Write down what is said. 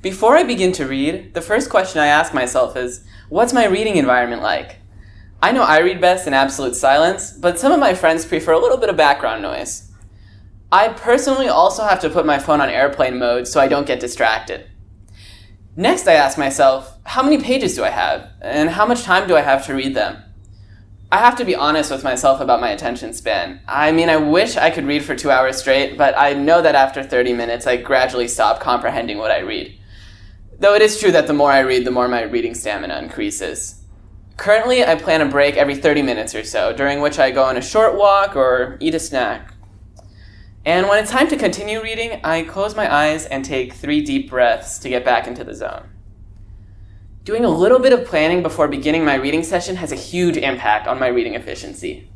Before I begin to read, the first question I ask myself is, what's my reading environment like? I know I read best in absolute silence, but some of my friends prefer a little bit of background noise. I personally also have to put my phone on airplane mode so I don't get distracted. Next I ask myself, how many pages do I have? And how much time do I have to read them? I have to be honest with myself about my attention span. I mean, I wish I could read for two hours straight, but I know that after 30 minutes I gradually stop comprehending what I read. Though it is true that the more I read, the more my reading stamina increases. Currently, I plan a break every 30 minutes or so, during which I go on a short walk or eat a snack. And when it's time to continue reading, I close my eyes and take three deep breaths to get back into the zone. Doing a little bit of planning before beginning my reading session has a huge impact on my reading efficiency.